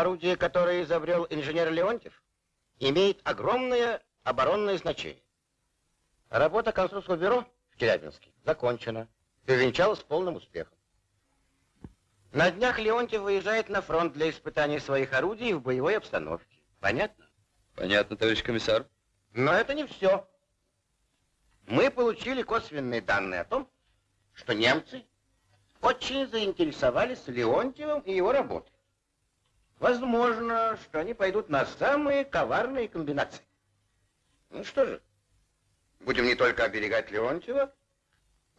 орудие, которое изобрел инженер Леонтьев, имеет огромное оборонное значение. Работа конструкторского бюро в Челябинске закончена и увенчалась полным успехом. На днях Леонтьев выезжает на фронт для испытания своих орудий в боевой обстановке. Понятно? Понятно, товарищ комиссар. Но это не все. Мы получили косвенные данные о том, что немцы очень заинтересовались Леонтьевым и его работой. Возможно, что они пойдут на самые коварные комбинации. Ну что же, будем не только оберегать Леонтьева,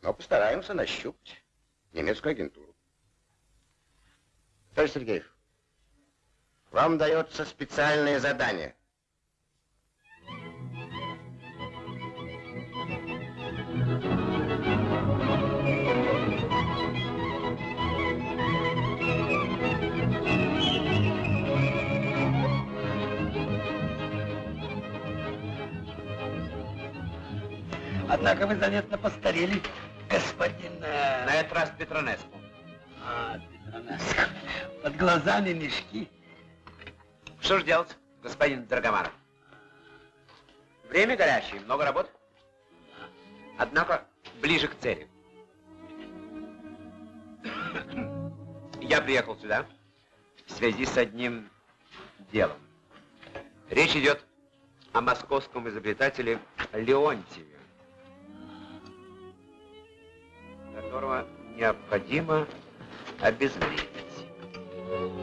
но постараемся нащупать немецкую агентуру. Товарищ Сергеев, вам дается специальное задание. Однако вы заметно постарели, господин... Э... На этот раз Петронеску. А, Петронеску. Под глазами мешки. Что же делать, господин Драгоманов? Время горячее, много работы. Однако ближе к цели. Я приехал сюда в связи с одним делом. Речь идет о московском изобретателе Леонтьеве. Которого необходимо обезвредить.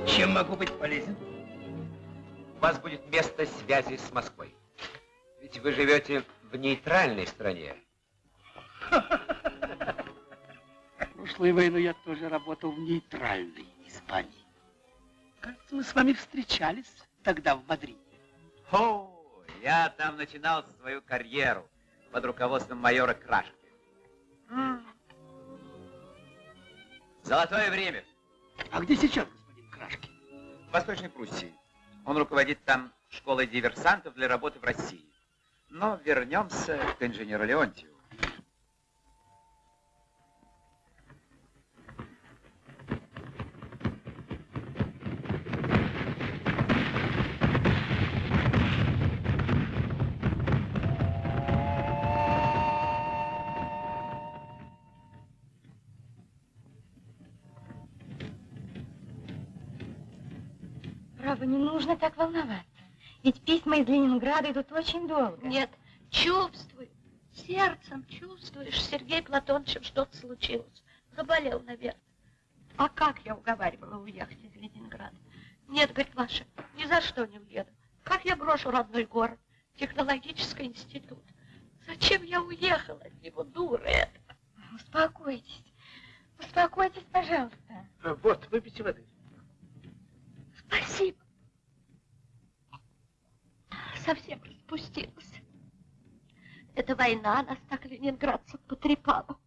Чем могу быть полезен? У вас будет место связи с Москвой. Ведь вы живете в нейтральной стране. Прошлую войну я тоже работал в нейтральной Испании. Кажется, мы с вами встречались тогда в Мадриде. О, я там начинал свою карьеру под руководством майора Крашки. Золотое время. А где сейчас господин Крашки? В Восточной Пруссии. Он руководит там школой диверсантов для работы в России. Но вернемся к инженеру Леонтьеву. Право, не нужно так волноваться. Ведь письма из Ленинграда идут очень долго. Нет, чувствую, сердцем чувствуешь, Сергей Платонович, что-то случилось. Заболел, наверное. А как я уговаривала уехать из Ленинграда? Нет, говорит Маша, ни за что не уеду. Как я брошу родной город, технологический институт? Зачем я уехала от него, дура это? Успокойтесь, успокойтесь, пожалуйста. Вот, выпейте воды. Спасибо совсем распустилась. Эта война нас так ленинградцев потрепала.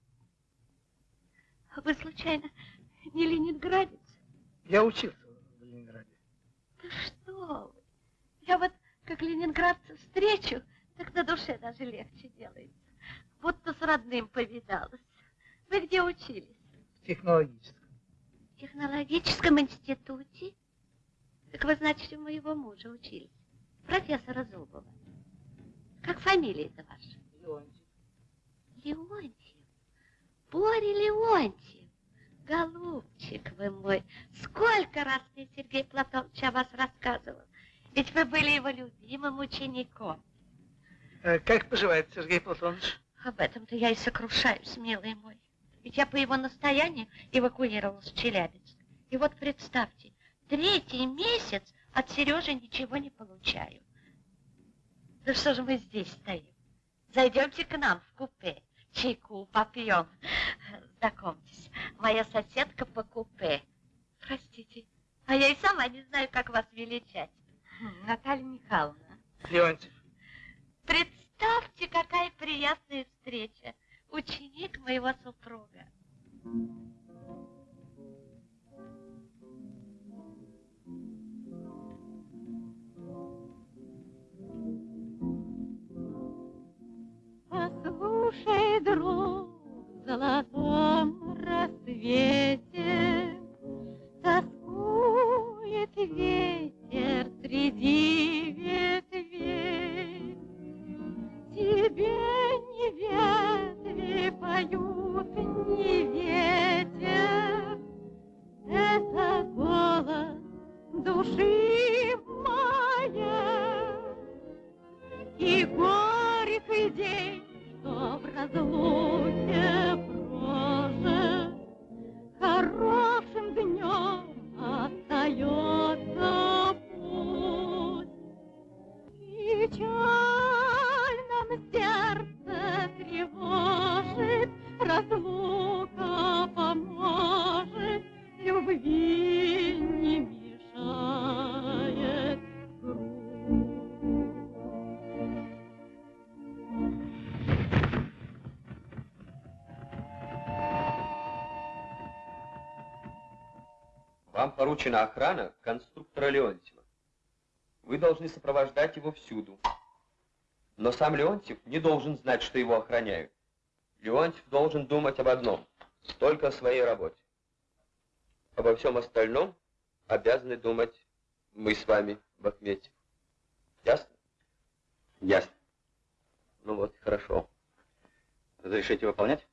Вы, случайно, не ленинградец? Я учился в Ленинграде. Да что вы! Я вот, как ленинградца встречу, так на душе даже легче делается. Будто с родным повидалась. Вы где учились? В технологическом. В технологическом институте? Так вы, значит, у моего мужа учились профессора Зубова. Как фамилия-то ваша? Леонтьев. Леонтьев? Боря Леонтьев. Голубчик вы мой, сколько раз мне Сергей Платонович о вас рассказывал. Ведь вы были его любимым учеником. А как поживает Сергей Платонович? Об этом-то я и сокрушаюсь, милый мой. Ведь я по его настоянию эвакуировалась в Челябинск. И вот представьте, третий месяц от Сережи ничего не получаю. Ну что же мы здесь стоим? Зайдемте к нам в купе. Чайку попьем. Знакомьтесь, моя соседка по купе. Простите, а я и сама не знаю, как вас величать. Наталья Михайловна. Леонтьев. Представьте, какая приятная встреча. Ученик моего супруга. Слушай, друг, в золотом рассвете Тоскует ветер среди ветвей. Тебе не ветви поют, не ветер, Это голос души моя. И горький день разлуке прожит, Хорошим днем остается путь. Печальном сердце тревожит, Разлука поручена охрана конструктора Леонтьева. Вы должны сопровождать его всюду. Но сам Леонтьев не должен знать, что его охраняют. Леонтьев должен думать об одном, только о своей работе. Обо всем остальном обязаны думать мы с вами, Бахметьев. Ясно? Ясно. Ну вот, хорошо. Разрешите выполнять?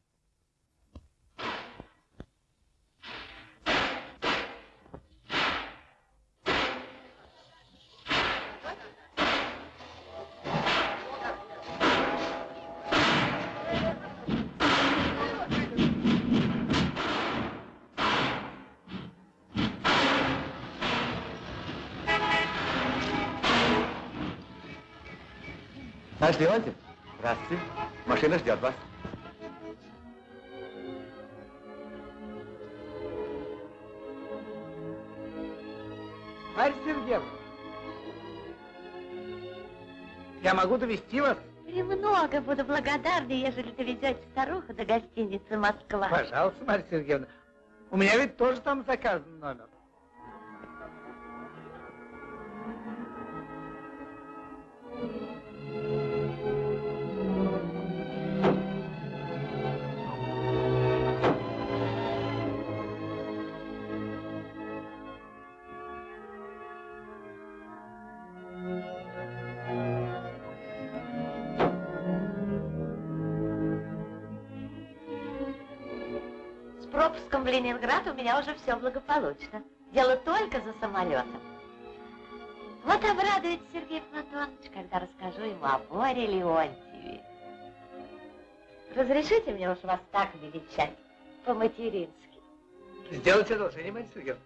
Товарищ Леонтьев, здравствуйте. Машина ждет вас. Марья Сергеевна, я могу довести вас? Премного буду благодарна, ежели доведете старуху до гостиницы «Москва». Пожалуйста, Марья Сергеевна. У меня ведь тоже там заказан номер. С пропуском в Ленинград у меня уже все благополучно. Дело только за самолетом. Вот обрадуется Сергей Платонович, когда расскажу ему о Боре Леонтьеве. Разрешите мне уж вас так величать, по-матерински. Сделайте одолжение, Марья Сергеевна.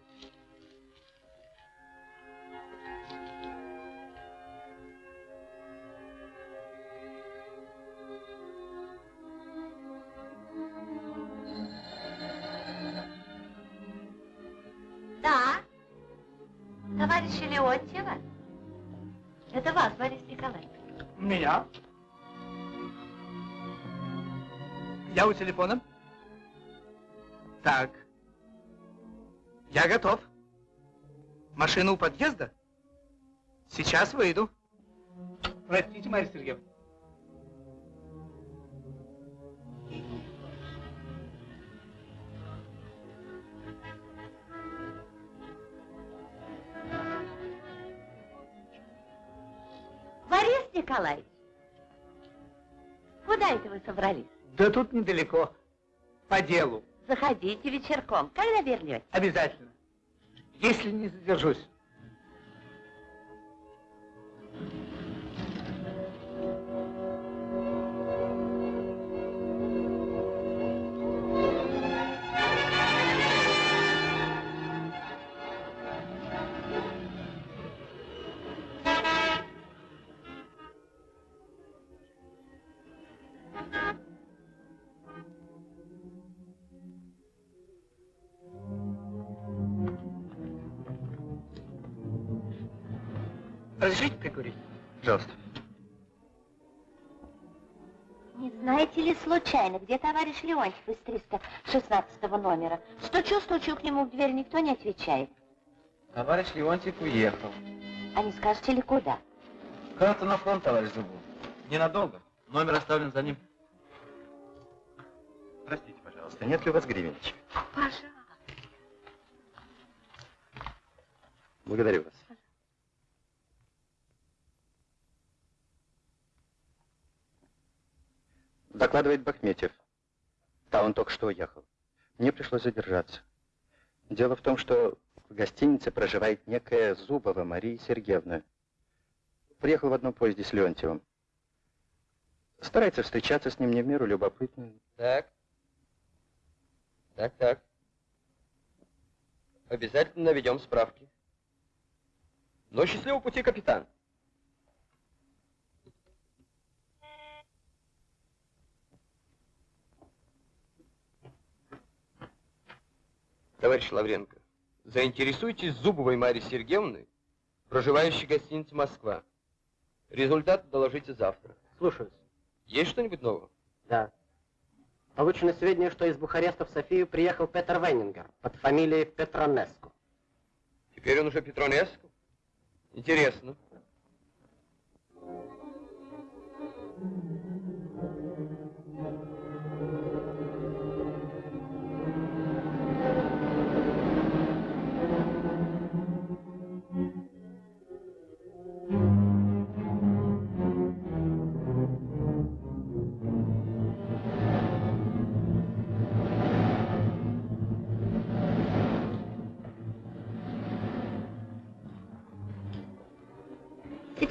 Меня? Я у телефона. Так. Я готов. Машина у подъезда? Сейчас выйду. Простите, Марья Сергеевна. Борис Николаевич, куда это вы собрались? Да тут недалеко. По делу. Заходите вечерком. Когда вернете? Обязательно. Если не задержусь. Случайно, где товарищ Леонтьев из 316 номера? Стучу-стучу к нему в дверь, никто не отвечает. Товарищ Леонтьев уехал. А не скажете ли куда? Кажется, на фронт, товарищ Зубов. Ненадолго. Номер оставлен за ним. Простите, пожалуйста, нет ли у вас гривенничек? Пожалуйста. Благодарю вас. Докладывает Бахметьев. Да, он только что уехал. Мне пришлось задержаться. Дело в том, что в гостинице проживает некая Зубова Мария Сергеевна. Приехал в одном поезде с Леонтьевым. Старается встречаться с ним не в меру любопытно. Так. Так, так. Обязательно наведем справки. Но счастливого пути, капитан. Товарищ Лавренко, заинтересуйтесь Зубовой Марьей Сергеевной, проживающей в гостинице «Москва». Результат доложите завтра. Слушаюсь. Есть что-нибудь нового? Да. Получены сведения, что из Бухареста в Софию приехал Петер Веннингер под фамилией Петронеску. Теперь он уже Петронеску? Интересно.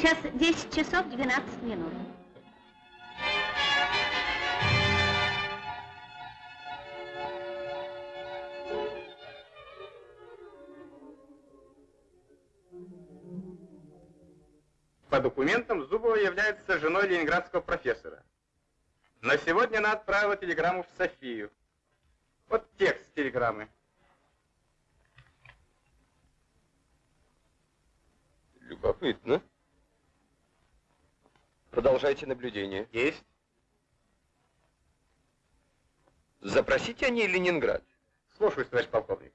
Сейчас 10 часов 12 минут. По документам Зубова является женой ленинградского профессора. На сегодня она отправила телеграмму в Софию. Вот текст телеграммы. Любопытно. Продолжайте наблюдение. Есть. Запросите о ней Ленинград. Слушаюсь, товарищ полковник.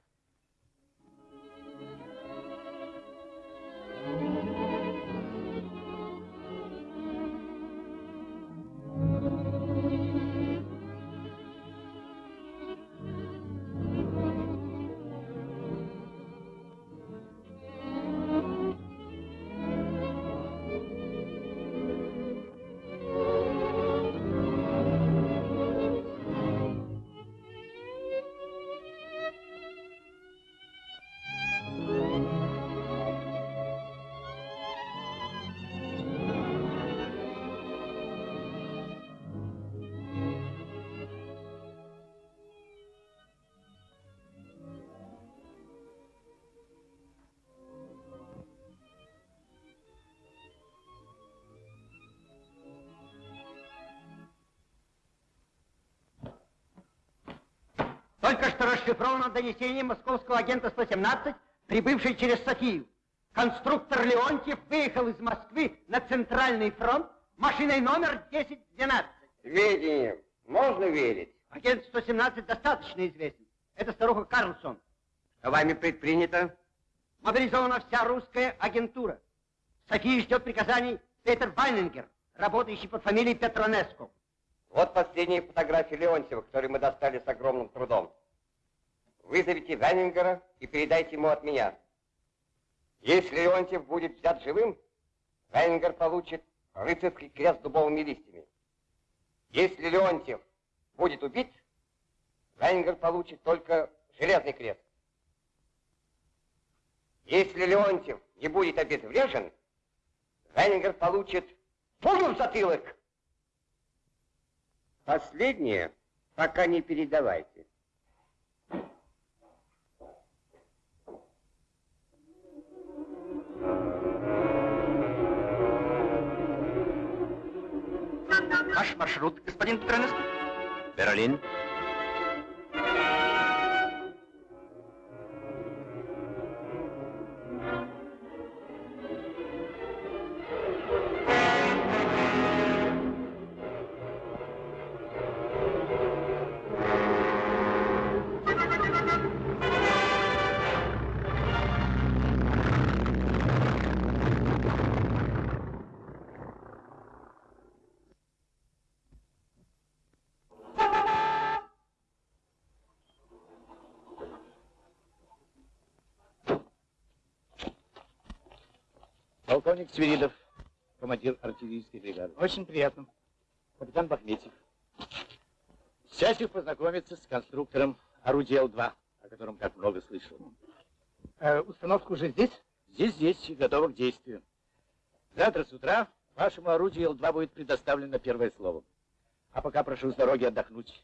Только что расшифровано донесение московского агента 117, прибывший через Софию. Конструктор Леонтьев выехал из Москвы на Центральный фронт машиной номер 1012. Сведениям можно верить? Агент 117 достаточно известен. Это старуха Карлсон. Что вами предпринято? Мобилизована вся русская агентура. Софии ждет приказаний Петер Вайнингер, работающий под фамилией Петронеску. Вот последние фотографии Леонтьева, которые мы достали с огромным трудом. Вызовите Ванингера и передайте ему от меня. Если Леонтьев будет взят живым, Ванингер получит рыцарский крест с дубовыми листьями. Если Леонтьев будет убит, Ванингер получит только железный крест. Если Леонтьев не будет обезврежен, Ванингер получит пулю в затылок. Последнее пока не передавайте. Ваш маршрут, господин Петронеску? Берлин. Полковник Свиридов, командир артиллерийской бригады. Очень приятно. Капитан Бахметьев. Счастлив познакомиться с конструктором орудия Л-2, о котором так много слышал. Э, установка уже здесь? Здесь, здесь, и готова к действию. Завтра с утра вашему орудию Л-2 будет предоставлено первое слово. А пока прошу с дороги отдохнуть.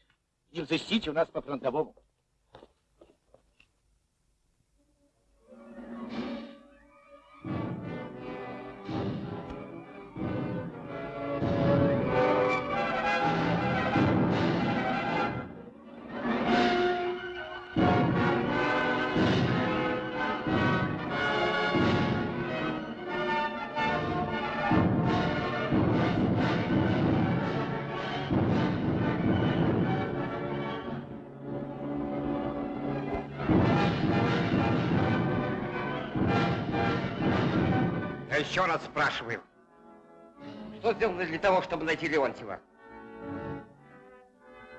Не взыщите у нас по фронтовому. Еще раз спрашиваю. Что сделано для того, чтобы найти Леонтьева?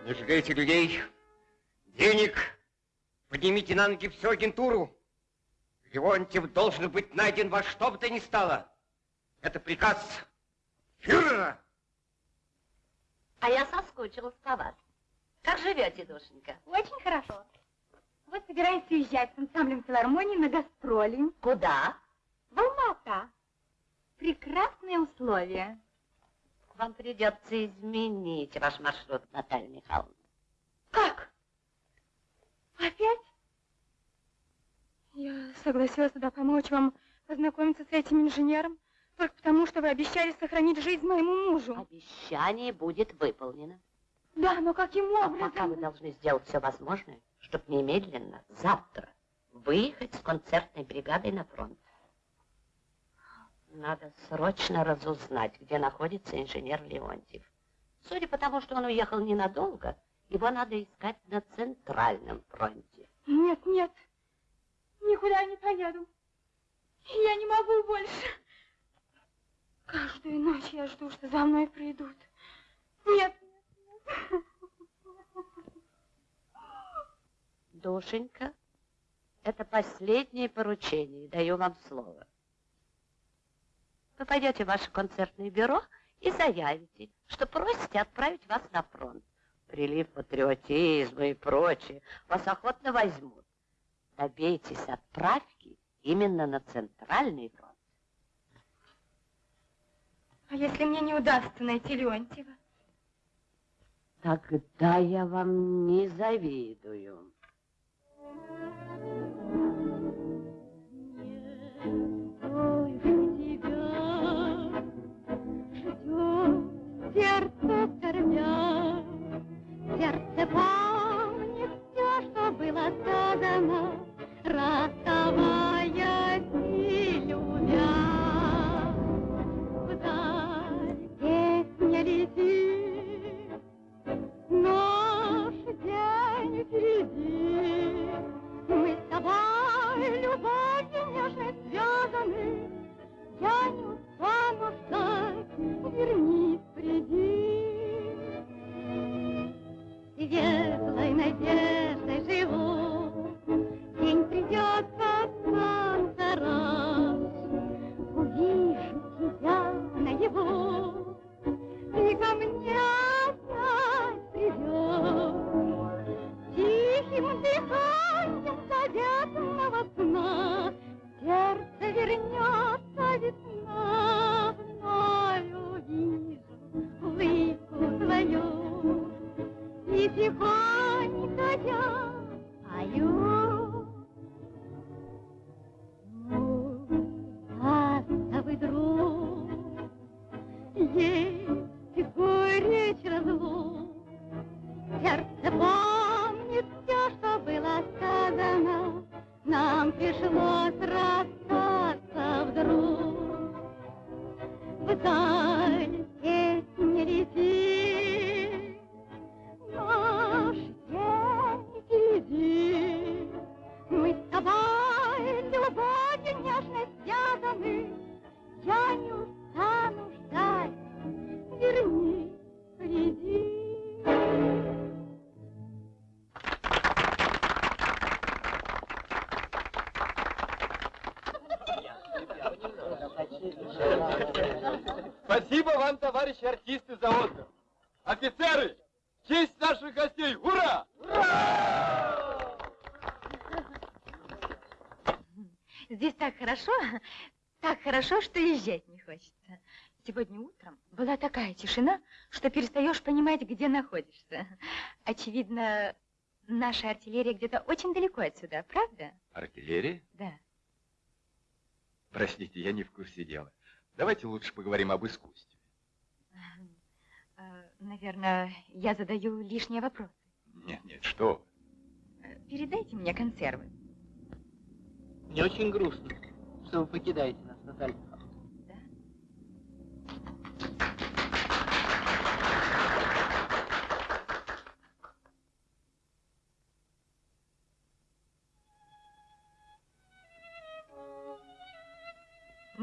Не жалейте людей, денег, поднимите на ноги всю агентуру. Леонтьев должен быть найден во что бы то ни стало. Это приказ фюрера. А я соскучилась по вас. Как живете, душенька? Очень хорошо. Вот собираюсь уезжать с ансамблем филармонии на гастроли. Куда? В Алмата. Прекрасные условия. Вам придется изменить ваш маршрут, Наталья Михайловна. Как? Опять? Я согласилась туда помочь вам познакомиться с этим инженером, только потому, что вы обещали сохранить жизнь моему мужу. Обещание будет выполнено. Да, но каким А образом? пока вы должны сделать все возможное, чтобы немедленно, завтра, выехать с концертной бригадой на фронт. Надо срочно разузнать, где находится инженер Леонтьев. Судя по тому, что он уехал ненадолго, его надо искать на Центральном фронте. Нет, нет, никуда не поеду. Я не могу больше. Каждую ночь я жду, что за мной придут. Нет, нет, Душенька, это последнее поручение, даю вам слово. Вы пойдете в ваше концертное бюро и заявите, что просите отправить вас на фронт. Прилив патриотизма и прочее вас охотно возьмут. Добейтесь отправки именно на Центральный фронт. А если мне не удастся найти Леонтьева? Тогда я вам не завидую. Сердце скорбя, сердце помнит все, что было сказано, расставаясь и любя. Вдаль песня летит, наш день впереди. Мы с тобой любовью нежной связаны, я не устану ждать, вернись, приди. Светлой надеждой живу, день придет, как солнце раз. Увижу тебя наяву, ты ко мне опять придешь. Тихим дыханием заветного сна Сердце вернется весна, вновь увижу улыбку твою. И тихонько я пою. Такая тишина, что перестаешь понимать, где находишься. Очевидно, наша артиллерия где-то очень далеко отсюда, правда? Артиллерия? Да. Простите, я не в курсе дела. Давайте лучше поговорим об искусстве. А, Наверное, я задаю лишние вопросы. Нет, нет, что вы. Передайте мне консервы. Мне очень грустно, что вы покидаете нас, Наталья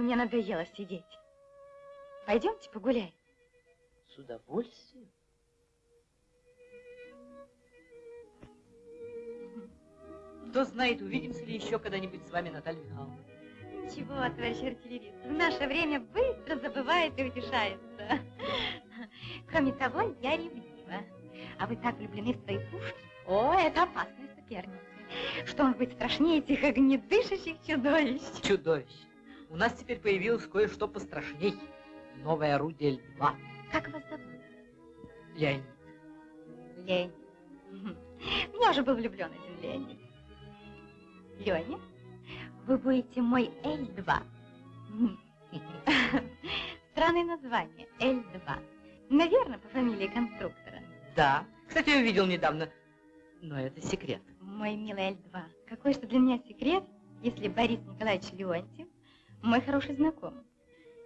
Мне надоело сидеть. Пойдемте погуляем. С удовольствием. Кто знает, увидимся ли еще когда-нибудь с вами, Наталья Михайловна. Ничего, товарищ артиллерист, в наше время быстро забывает и утешается. Кроме того, я ревнива. А вы так влюблены в свои пушки? О, это опасная соперница. Что может быть страшнее этих огнедышащих чудовищ? Чудовище. У нас теперь появилось кое-что пострашней. Новое орудие Л-2. Как вас зовут? Леонид. Леонид. У меня уже был влюблен один Леонид. Леня, вы будете мой Л-2. Странное название, Л-2. Наверное, по фамилии конструктора. Да. Кстати, я видел недавно. Но это секрет. Мой милый Л-2, какой же для меня секрет, если Борис Николаевич Леонтьев мой хороший знакомый.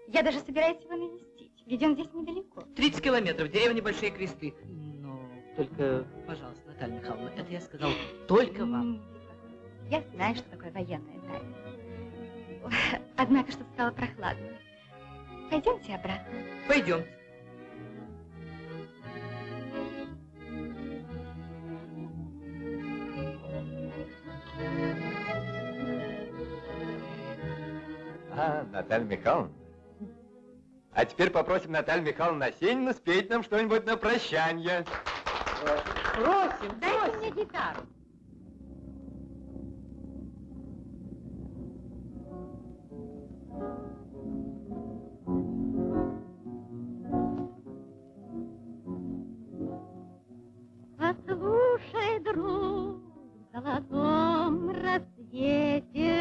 Я даже собираюсь его навестить, ведь он здесь недалеко. 30 километров, деревня Большие Кресты. Но только, пожалуйста, Наталья Михайловна, это я сказал только вам. Я знаю, что такое военная тайна. Однако что стало прохладно. Пойдемте обратно. Пойдемте. Наталья Михайловна. А теперь попросим Наталью Михайловну Осенину спеть нам что-нибудь на прощание. Просим, Дайте мне гитару. Послушай, друг, в золотом рассвете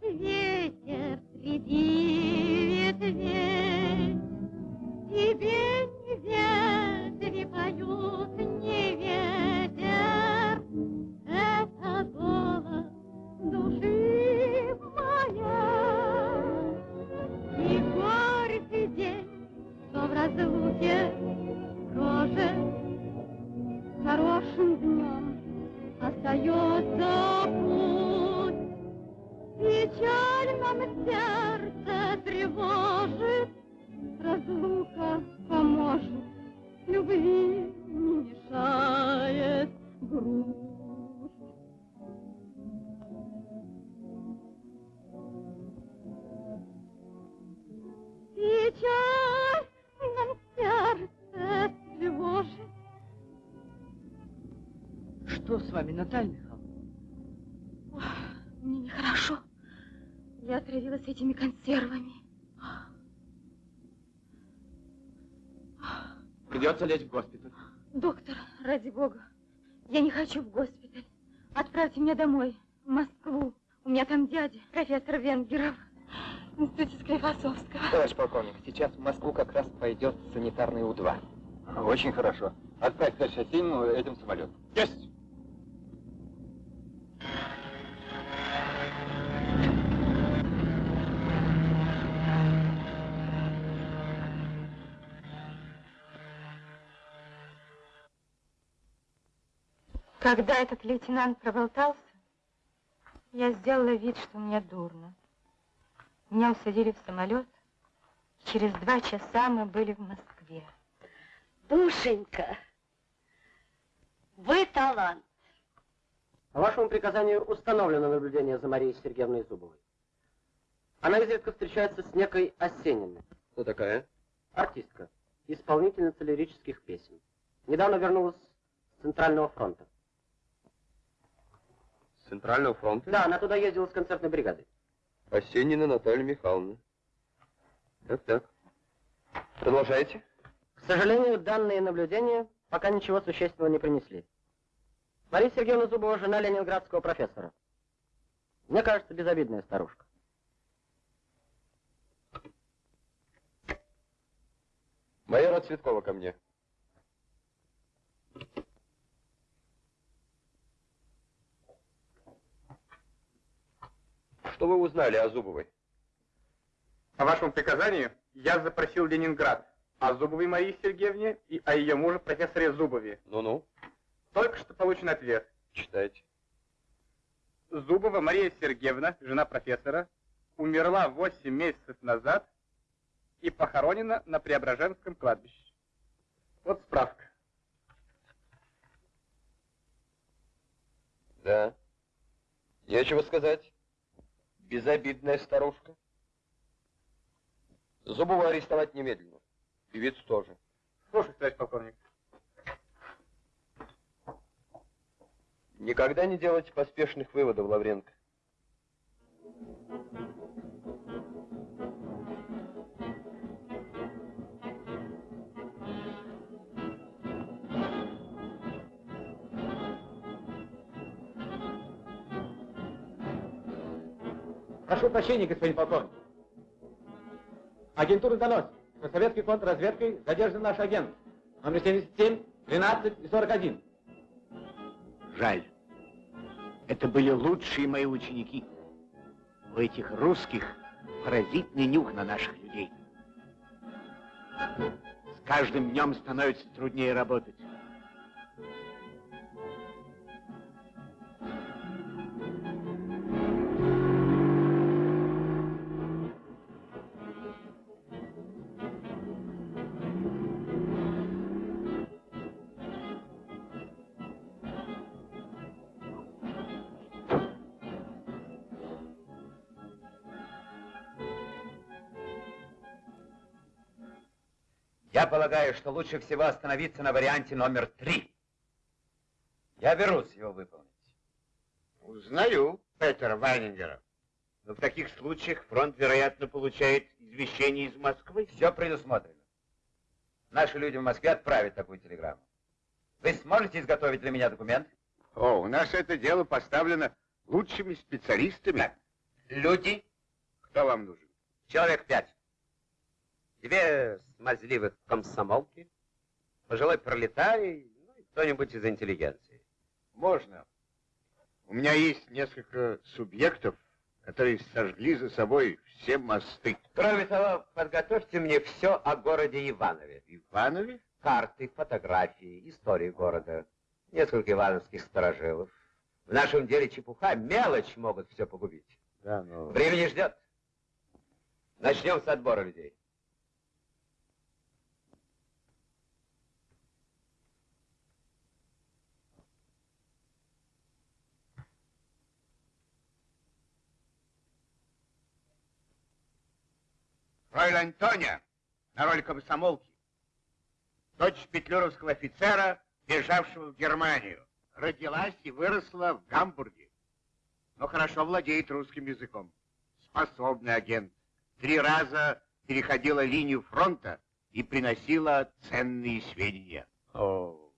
Ветер среди ветвей. Тебе не ветви поют, не ветер, Это голос души моя. И горький день, что в разлуке прожит, Хорошим днем остается путь. Печальном сердце тревожит, Разлука поможет, любви не мешает грусть. Печальном сердце тревожит, Что с вами, Наталья Михайловна? Мне нехорошо. Отравилась этими консервами. Придется лечь в госпиталь. Доктор, ради бога, я не хочу в госпиталь. Отправьте меня домой, в Москву. У меня там дядя, профессор Венгеров, в институте Склифосовского. Товарищ полковник, сейчас в Москву как раз пойдет санитарный У-2. Очень хорошо. Отправь товарищ Осенину этим самолетом. Есть! Когда этот лейтенант проболтался, я сделала вид, что мне дурно. Меня усадили в самолет. Через два часа мы были в Москве. Душенька, вы талант. По вашему приказанию установлено наблюдение за Марией Сергеевной Зубовой. Она изредка встречается с некой Осениной. Кто такая? Артистка, исполнительница лирических песен. Недавно вернулась с Центрального фронта. Центрального фронта? Да, она туда ездила с концертной бригадой. Осенина Наталья Михайловна. Так, так. Продолжайте. К сожалению, данные наблюдения пока ничего существенного не принесли. Мария Сергеевна Зубова, жена ленинградского профессора. Мне кажется, безобидная старушка. Майора Цветкова ко мне. Что вы узнали о Зубовой? По вашему приказанию я запросил Ленинград о Зубовой Марии Сергеевне и о ее муже профессоре Зубове. Ну-ну. Только что получен ответ. Читайте. Зубова Мария Сергеевна, жена профессора, умерла 8 месяцев назад и похоронена на Преображенском кладбище. Вот справка. Да. Нечего сказать. Безобидная старушка. Зубова арестовать немедленно. Певиц тоже. Слушай, товарищ полковник. Никогда не делайте поспешных выводов, Лавренко. Прошу прощения, господин полковник. Агентура доносит, что советской контрразведкой задержан наш агент. Номер 77, 13 и 41. Жаль. Это были лучшие мои ученики. У этих русских паразитный нюх на наших людей. С каждым днем становится труднее работать. Я полагаю, что лучше всего остановиться на варианте номер три. Я берусь его выполнить. Узнаю Петера Вайнингера. Но в таких случаях фронт, вероятно, получает извещение из Москвы. Все предусмотрено. Наши люди в Москве отправят такую телеграмму. Вы сможете изготовить для меня документ? О, у нас это дело поставлено лучшими специалистами. Так. Люди? Кто вам нужен? Человек пять. Две смазливых комсомолки, пожилой пролетарий, ну и кто-нибудь из интеллигенции. Можно. У меня есть несколько субъектов, которые сожгли за собой все мосты. Кроме того, подготовьте мне все о городе Иванове. Иванове? Карты, фотографии, истории города, несколько ивановских сторожилов. В нашем деле чепуха, мелочь могут все погубить. Да, но... Времени ждет. Начнем с отбора людей. Фройлян Тоня на роль комсомолки. Дочь петлюровского офицера, бежавшего в Германию. Родилась и выросла в Гамбурге. Но хорошо владеет русским языком. Способный агент. Три раза переходила линию фронта и приносила ценные сведения. О,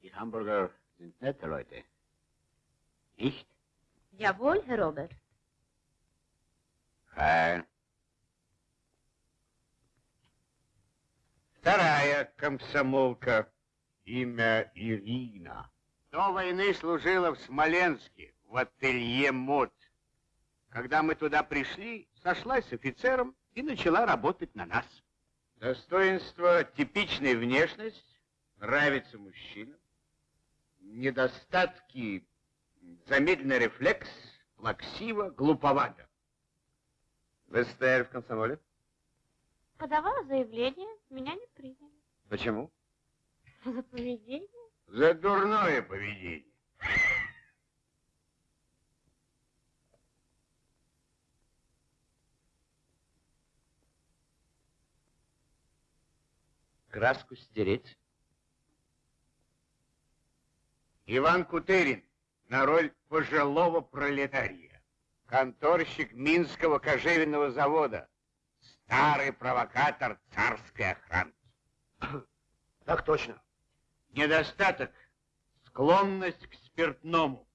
die Hamburger sind nette Leute. Nicht? Jawohl, Herr Robert. Fein. Вторая комсомолка, имя Ирина. До войны служила в Смоленске, в ателье мод. Когда мы туда пришли, сошлась с офицером и начала работать на нас. Достоинство, типичная внешность, нравится мужчинам. Недостатки, замедленный рефлекс, плаксиво, глуповато. Вы состояли в комсомоле? Подавала заявление, меня не приняли. Почему? За поведение? За дурное поведение. Краску стереть. Иван Кутырин, на роль пожилого пролетария. Конторщик Минского кожевенного завода. Старый провокатор царской охранки. Так точно. Недостаток – склонность к спиртному.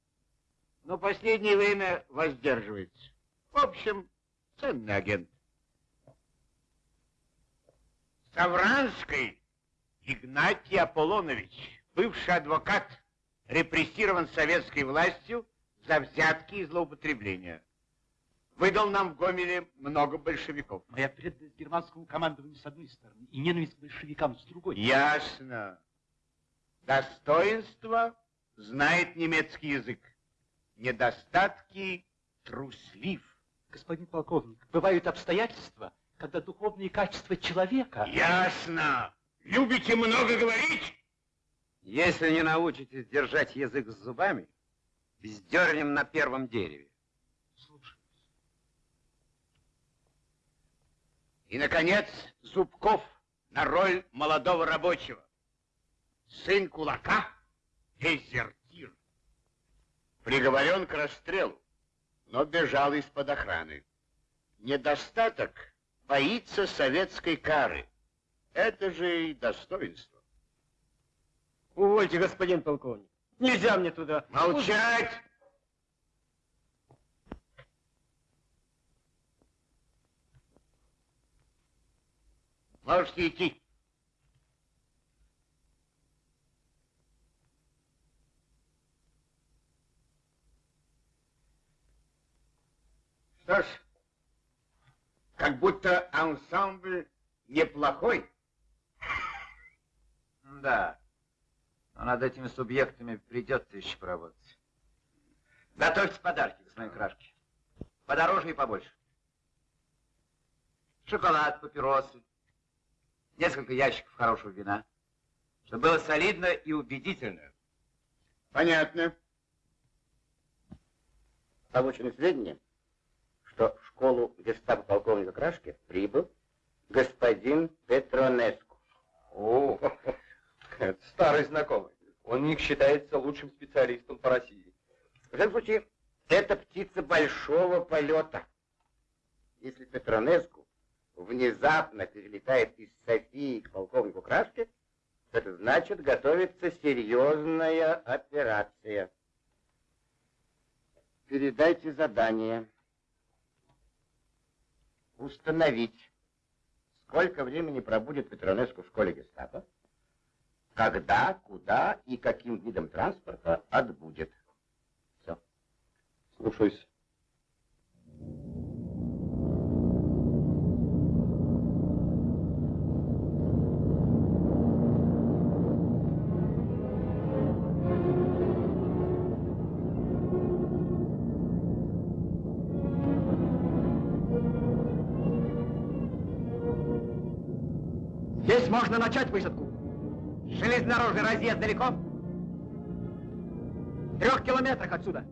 Но последнее время воздерживается. В общем, ценный агент. Савранский Игнатий Аполлонович, бывший адвокат, репрессирован советской властью за взятки и злоупотребления. Выдал нам в Гомеле много большевиков. Моя преданность германскому командованию с одной стороны и ненависть к большевикам с другой. Ясно. Достоинство знает немецкий язык. Недостатки труслив. Господин полковник, бывают обстоятельства, когда духовные качества человека... Ясно. Любите много говорить? Если не научитесь держать язык с зубами, вздернем на первом дереве. И, наконец, Зубков на роль молодого рабочего. Сын кулака – дезертир. Приговорен к расстрелу, но бежал из-под охраны. Недостаток – боится советской кары. Это же и достоинство. Увольте, господин полковник. Нельзя мне туда. Молчать! Можете идти. Что ж, как будто ансамбль неплохой. Да. Но над этими субъектами придется еще поработать. Готовьте подарки, господин Крашки. Подороже и побольше. Шоколад, папиросы, несколько ящиков хорошего вина, чтобы было солидно и убедительно. Понятно. Получены сведения, что в школу гестапо полковника Крашки прибыл господин Петронеску. О, это старый знакомый. Он них считается лучшим специалистом по России. В любом случае, это птица большого полета. Если Петронеску внезапно перелетает из Софии к полковнику Крашке, это значит, готовится серьезная операция. Передайте задание. Установить, сколько времени пробудет Петронеску в школе гестапо, когда, куда и каким видом транспорта отбудет. Все. Слушаюсь. Можно начать высадку. Железнодорожный разъезд далеко? В трех километрах отсюда.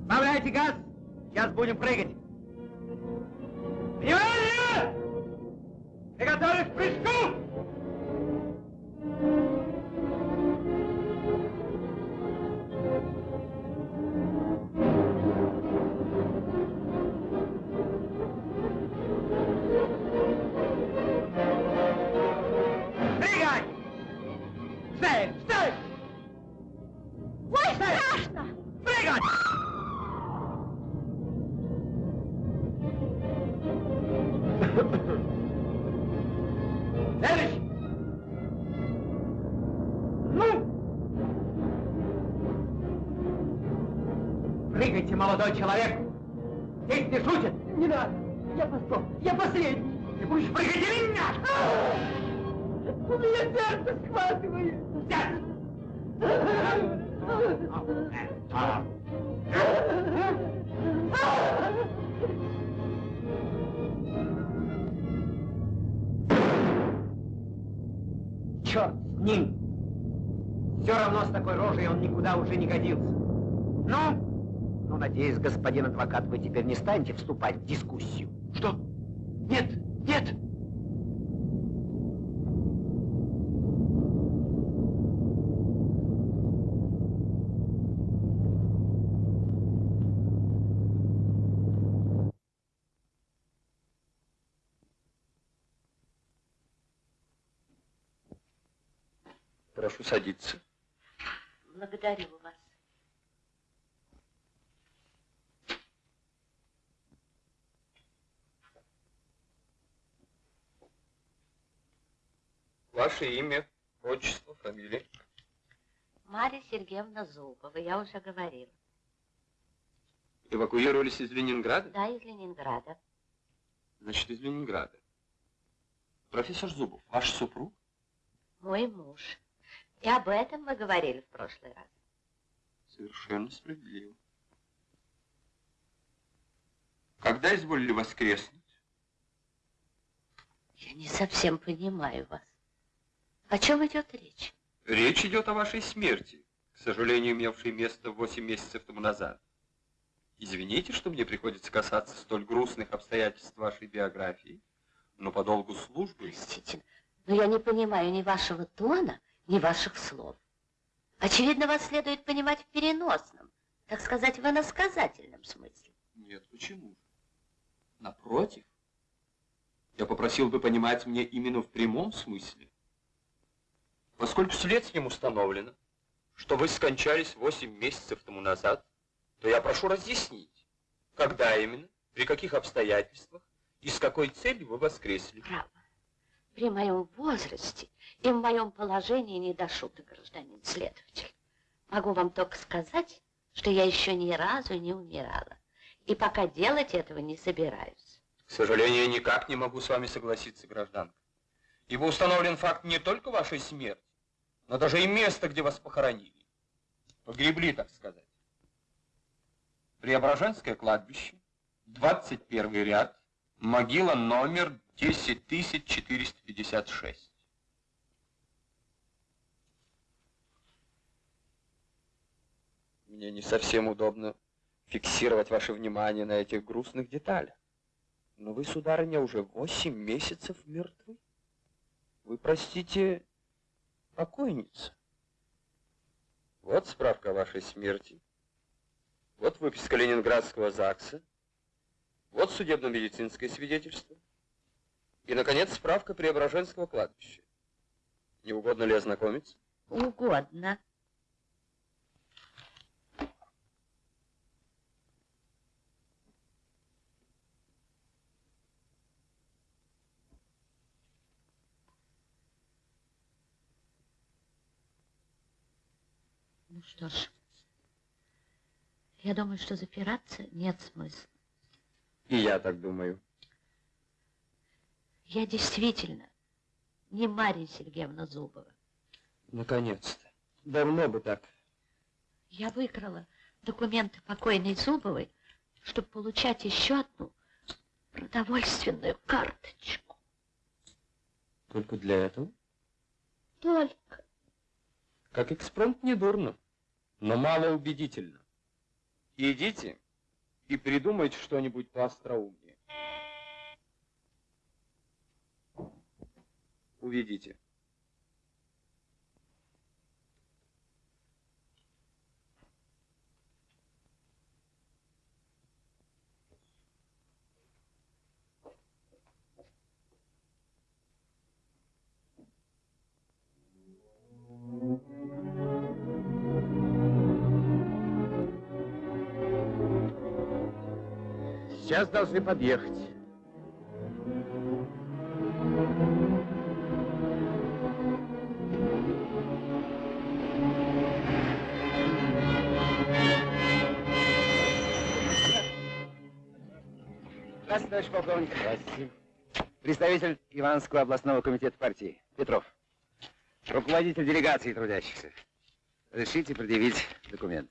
Сбавляйте газ, сейчас будем прыгать. Внимание! Приготовились к прыжку! С ним! Все равно с такой рожей он никуда уже не годился. Ну? Ну, надеюсь, господин адвокат, вы теперь не станете вступать в дискуссию. Что? Нет, нет! Прошу садиться. Благодарю вас. Ваше имя, отчество, фамилия. Марья Сергеевна Зубова, я уже говорила. Эвакуировались из Ленинграда? Да, из Ленинграда. Значит, из Ленинграда. Профессор Зубов, ваш супруг? Мой муж. И об этом мы говорили в прошлый раз. Совершенно справедливо. Когда изволили воскреснуть? Я не совсем понимаю вас. О чем идет речь? Речь идет о вашей смерти, к сожалению, имевшей место 8 месяцев тому назад. Извините, что мне приходится касаться столь грустных обстоятельств вашей биографии, но по долгу службы... Простите, но я не понимаю ни вашего тона, ни ваших слов. Очевидно, вас следует понимать в переносном, так сказать, в иносказательном смысле. Нет, почему же? Напротив, я попросил бы понимать мне именно в прямом смысле. Поскольку следствием установлено, что вы скончались 8 месяцев тому назад, то я прошу разъяснить, когда именно, при каких обстоятельствах и с какой целью вы воскресли. Право. При моем возрасте и в моем положении не до шуток, гражданин следователь. Могу вам только сказать, что я еще ни разу не умирала. И пока делать этого не собираюсь. К сожалению, никак не могу с вами согласиться, гражданка. Ибо установлен факт не только вашей смерти, но даже и место, где вас похоронили. Погребли, так сказать. Преображенское кладбище, 21 ряд, могила номер 10456. Мне не совсем удобно фиксировать ваше внимание на этих грустных деталях. Но вы, сударыня, уже восемь месяцев мертвы. Вы, простите, покойница. Вот справка о вашей смерти. Вот выписка Ленинградского ЗАГСа. Вот судебно-медицинское свидетельство. И, наконец, справка Преображенского кладбища. Не угодно ли ознакомиться? Угодно. Ну что ж, я думаю, что запираться нет смысла. И я так думаю. Я действительно не Марья Сергеевна Зубова. Наконец-то. Давно бы так. Я выкрала документы покойной Зубовой, чтобы получать еще одну продовольственную карточку. Только для этого? Только. Как экспромт недурно, но мало убедительно. Идите и придумайте что-нибудь поостроумнее. Уведите. Сейчас должны подъехать. Здравствуйте, товарищ полковник. Здравствуйте. Представитель Ивановского областного комитета партии Петров. Руководитель делегации трудящихся. Разрешите предъявить документ.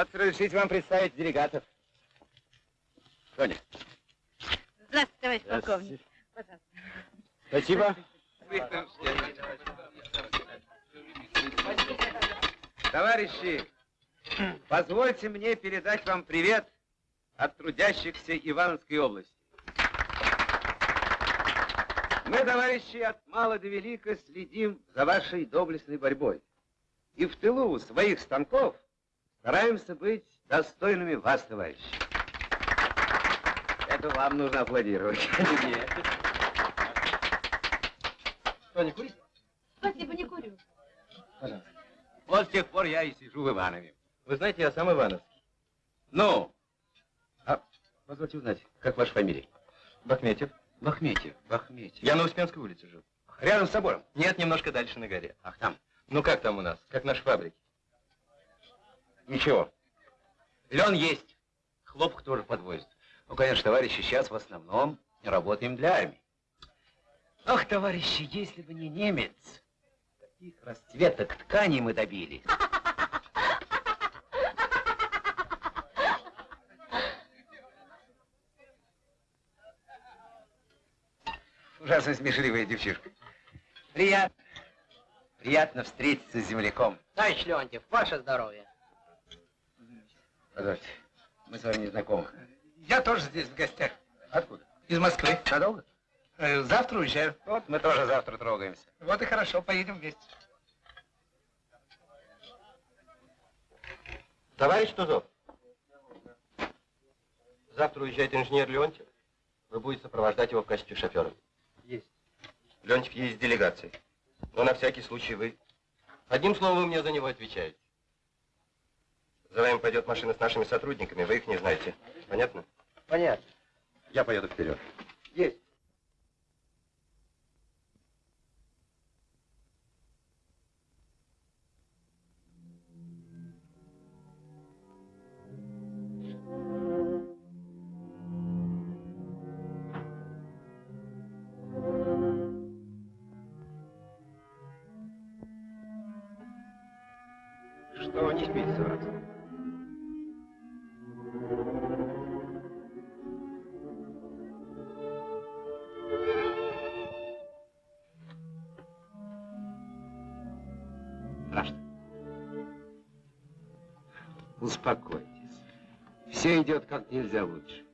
Вот разрешите вам представить делегатов. Тоня. Здравствуйте, товарищ Здравствуйте. полковник. Пожалуйста. Спасибо. Товарищи, позвольте мне передать вам привет от трудящихся Ивановской области. Мы, товарищи, от мала до велика следим за вашей доблестной борьбой. И в тылу своих станков стараемся быть достойными вас, товарищи. Это вам нужно аплодировать. Нет. Что, не курить? Спасибо, не курю. Пожалуйста. Вот с тех пор я и сижу в Иванове. Вы знаете, я сам Ивановский. Ну? А, позвольте узнать, как ваша фамилия? Бахметьев. Бахметьев, Бахметьев. Я на Успенской улице живу. Рядом с собором? Нет, немножко дальше на горе. Ах, там. Ну как там у нас? Как наши фабрики? Ничего. Лен есть. Хлопок тоже подвозит. Ну, конечно, товарищи, сейчас в основном работаем для армии. Ах, товарищи, если бы не немец, таких расцветок тканей мы добились. Ужасно смешливая девчушка. Приятно. Приятно встретиться с земляком. Товарищ Леонтьев, ваше здоровье. Позвольте, мы с вами не знакомы. Я тоже здесь в гостях. Откуда? Из Москвы. Надолго? Э, Завтра уезжаю. Вот мы тоже завтра трогаемся. Вот и хорошо, поедем вместе. Товарищ Тузов, завтра уезжает инженер Леонтьев. Вы будете сопровождать его в качестве шофера. Есть. Леонтьев едет с делегацией. Но на всякий случай вы... Одним словом, вы мне за него отвечаете. За вами пойдет машина с нашими сотрудниками, вы их не знаете. Понятно? Понятно. Я поеду вперед. Есть. Как нельзя лучше.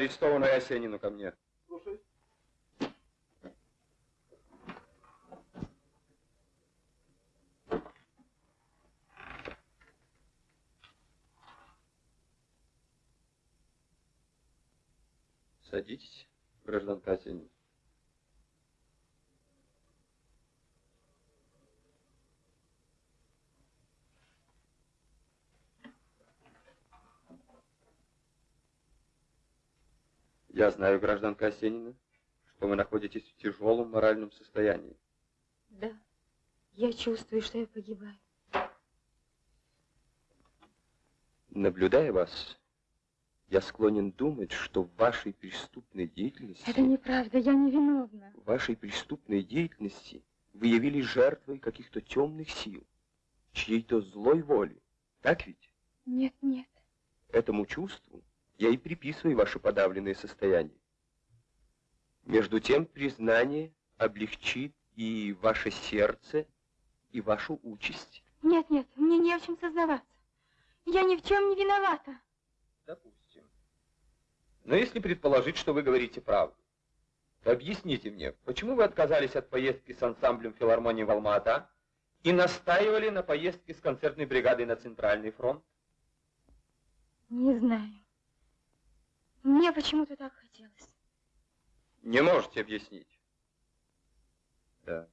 Арестованный Осенину ко мне. Слушай. Садитесь, гражданка Осенина. Я знаю, гражданка Осенина, что вы находитесь в тяжелом моральном состоянии. Да, я чувствую, что я погибаю. Наблюдая вас, я склонен думать, что в вашей преступной деятельности... Это неправда, я не виновна. В вашей преступной деятельности вы явились жертвой каких-то темных сил, чьей-то злой воли. Так ведь? Нет, нет. Этому чувству я и приписываю ваше подавленное состояние. Между тем, признание облегчит и ваше сердце, и вашу участь. Нет, нет, мне не в чем сознаваться. Я ни в чем не виновата. Допустим. Но если предположить, что вы говорите правду, то объясните мне, почему вы отказались от поездки с ансамблем филармонии в Алма-Ата и настаивали на поездке с концертной бригадой на Центральный фронт? Не знаю. Мне почему-то так хотелось. Не можете объяснить? Да.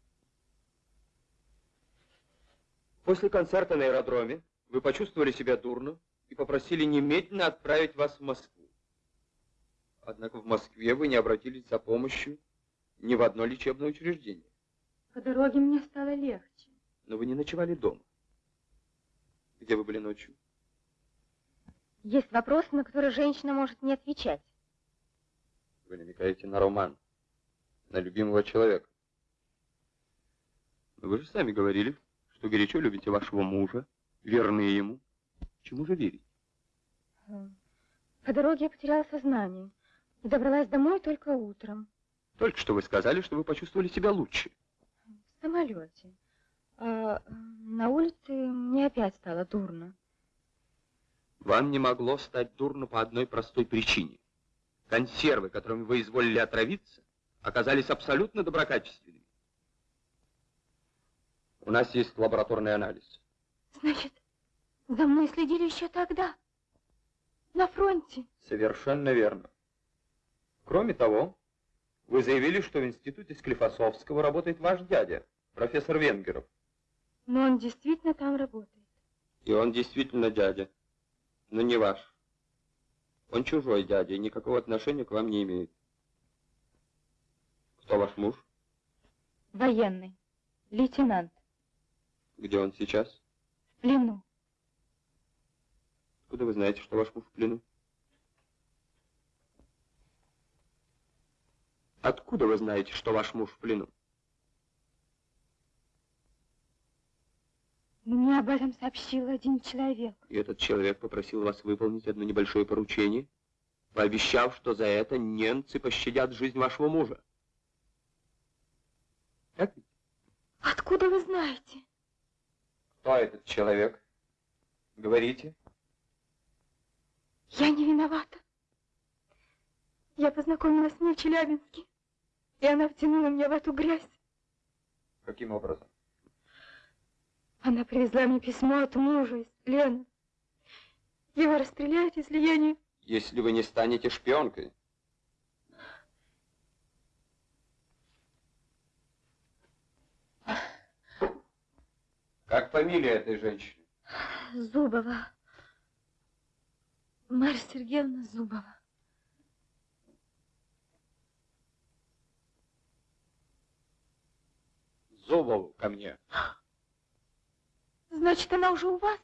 После концерта на аэродроме вы почувствовали себя дурно и попросили немедленно отправить вас в Москву. Однако в Москве вы не обратились за помощью ни в одно лечебное учреждение. По дороге мне стало легче. Но вы не ночевали дома. Где вы были ночью? Есть вопросы, на которые женщина может не отвечать. Вы намекаете на роман, на любимого человека. Но вы же сами говорили, что горячо любите вашего мужа, верны ему. Чему же верить? По дороге я потеряла сознание и добралась домой только утром. Только что вы сказали, что вы почувствовали себя лучше. В самолете. А на улице мне опять стало дурно. Вам не могло стать дурно по одной простой причине. Консервы, которыми вы изволили отравиться, оказались абсолютно доброкачественными. У нас есть лабораторный анализ. Значит, за мной следили еще тогда, на фронте. Совершенно верно. Кроме того, вы заявили, что в институте Склифосовского работает ваш дядя, профессор Венгеров. Но он действительно там работает. И он действительно дядя, но не ваш. Он чужой дядя и никакого отношения к вам не имеет. Кто ваш муж? Военный, лейтенант, Где он сейчас? в плену. Откуда вы знаете, что ваш муж в плену? Откуда вы знаете, что ваш муж в плену? Мне об этом сообщил один человек. И этот человек попросил вас выполнить одно небольшое поручение, пообещав, что за это немцы пощадят жизнь вашего мужа. Так ведь? Откуда вы знаете? Кто этот человек? Говорите. Я не виновата. Я познакомилась с ней в Челябинске, и она втянула меня в эту грязь. Каким образом? Она привезла мне письмо от мужа из плена. Его расстреляют, если я не... Если вы не станете шпионкой. Как фамилия этой женщины? Зубова. Марья Сергеевна Зубова. Зубову ко мне. Значит, она уже у вас?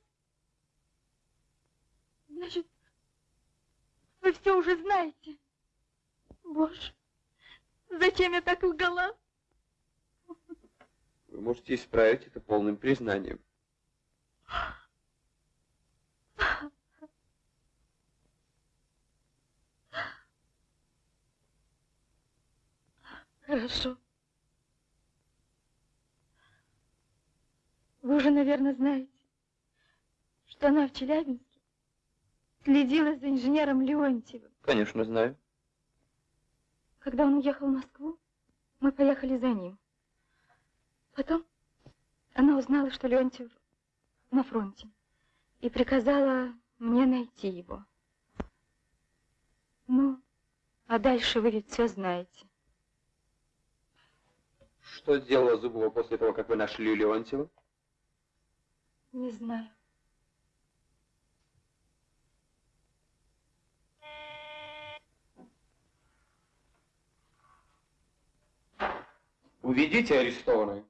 Значит, вы все уже знаете. Боже, зачем я так лгала? Вы можете исправить это полным признанием. Хорошо. Вы уже, наверное, знаете, что она в Челябинске следила за инженером Леонтьевым. Конечно, знаю. Когда он уехал в Москву, мы поехали за ним. Потом она узнала, что Леонтьев на фронте, и приказала мне найти его. Ну, а дальше вы ведь все знаете. Что сделала Зубова после того, как вы нашли Леонтьева? Не знаю. Уведите арестованную.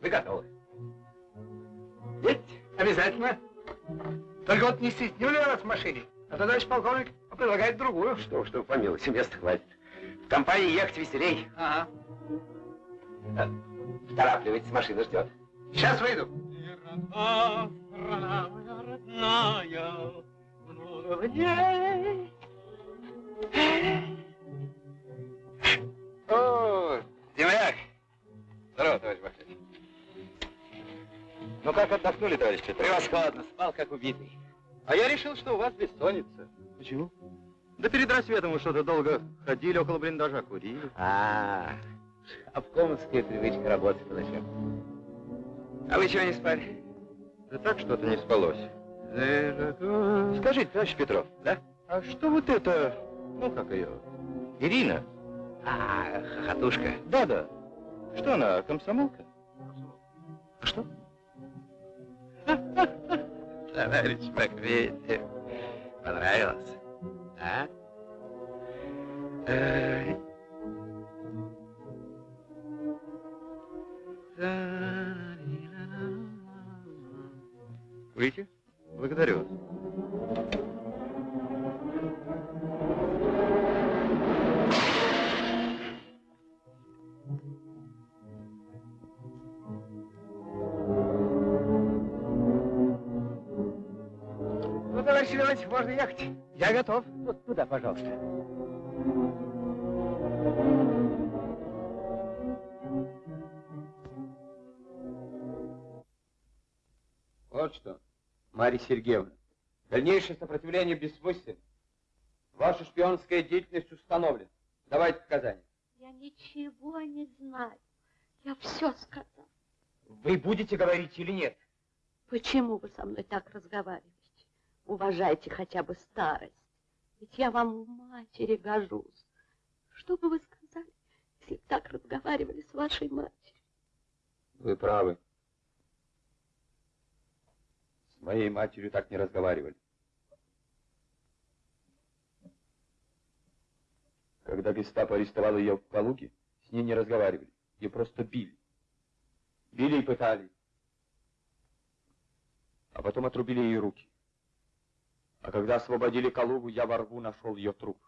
Вы готовы. Есть, обязательно. Только вот не стеснили вас в машине, а то товарищ полковник предлагает другую. Что, что, помилуйте, места хватит. В компании ехать веселей. Ага. А, Поторапливайтесь, машина ждет. Сейчас выйду. страна моя родная, много в ней. О, земляк. Здорово, товарищ Бахтин. Ну как отдохнули, товарищи? Превосходно, спал как убитый. А я решил, что у вас бессонница. Почему? Да перед рассветом вы что-то долго ходили около блиндажа, курили. А, обкомовская привычка работать по ночам. А вы чего не спали? Да так что-то не спалось. Скажите, товарищ Петров, Да? а что вот это, ну как ее, Ирина? А, хохотушка. Да-да. Что она, комсомолка? Что? Товарищ Маквеев, понравилось? А? Ай. Благодарю вас. Можно ехать. Я готов. Вот туда, пожалуйста. Вот что, Марья Сергеевна, дальнейшее сопротивление бессмысленно. Ваша шпионская деятельность установлена. Давайте показания. Я ничего не знаю. Я все сказал. Вы будете говорить или нет? Почему вы со мной так разговариваете? Уважайте хотя бы старость. Ведь я вам матери гожусь. Что бы вы сказали, если б так разговаривали с вашей матерью? Вы правы. С моей матерью так не разговаривали. Когда гестапо арестовало ее в Калуге, с ней не разговаривали. Ее просто били. Били и пытали. А потом отрубили ей руки. А когда освободили Калугу, я во рву нашел ее труп.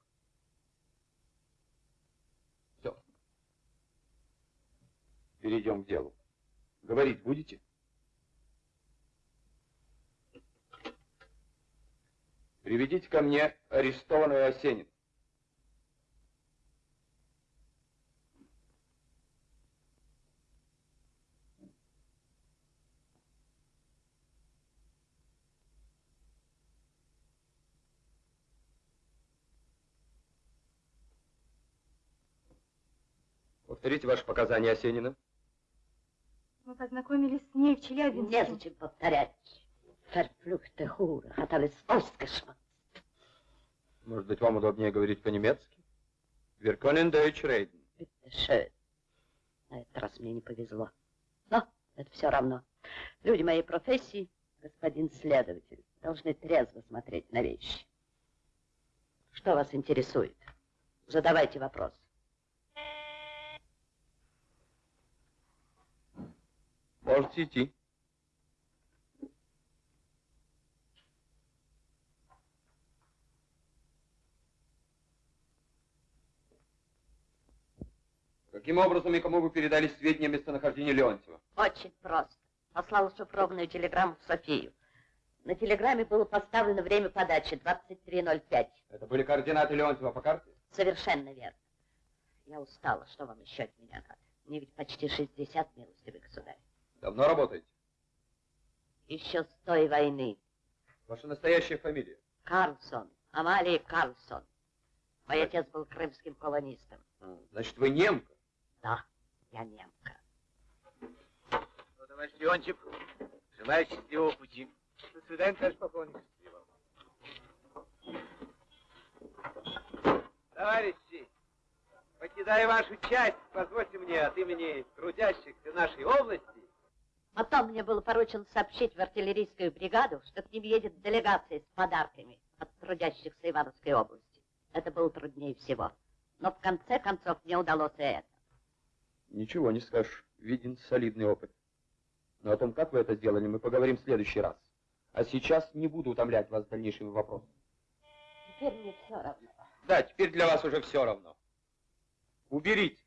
Все. Перейдем к делу. Говорить будете? Приведите ко мне арестованную Осенин. Повторите ваши показания Осенина. Мы познакомились с ней в Челябинске. Незачем повторять. Hure hat alles ausgeschmackt. Может быть, вам удобнее говорить по-немецки? Können Deutsch reden. Bitte schön. На этот раз мне не повезло. Но это все равно. Люди моей профессии, господин следователь, должны трезво смотреть на вещи. Что вас интересует? Задавайте вопрос. Можете идти. Каким образом и кому вы передали сведения о местонахождении Леонтьева? Очень просто. Послал шифрованную телеграмму в Софию. На телеграмме было поставлено время подачи 23.05. Это были координаты Леонтьева по карте? Совершенно верно. Я устала. Что вам еще от меня надо? Мне ведь почти 60, милостивый государь. Давно работаете? Еще с той войны. Ваша настоящая фамилия? Карлсон. Амалия Карлсон. Мой отец был крымским колонистом. А, Значит, вы немка? Да, я немка. Ну, товарищ Леонтьев, желаю счастливого пути. До свидания, товарищ полковник. Товарищи, покидая вашу часть, позвольте мне от имени трудящихся нашей области Потом мне было поручено сообщить в артиллерийскую бригаду, что к ним едет делегация с подарками от трудящихся Ивановской области. Это было труднее всего. Но в конце концов мне удалось и это. Ничего не скажешь. Виден солидный опыт. Но о том, как вы это сделали, мы поговорим в следующий раз. А сейчас не буду утомлять вас дальнейшими вопросами. Теперь мне все равно. Да, теперь для вас уже все равно. Уберите.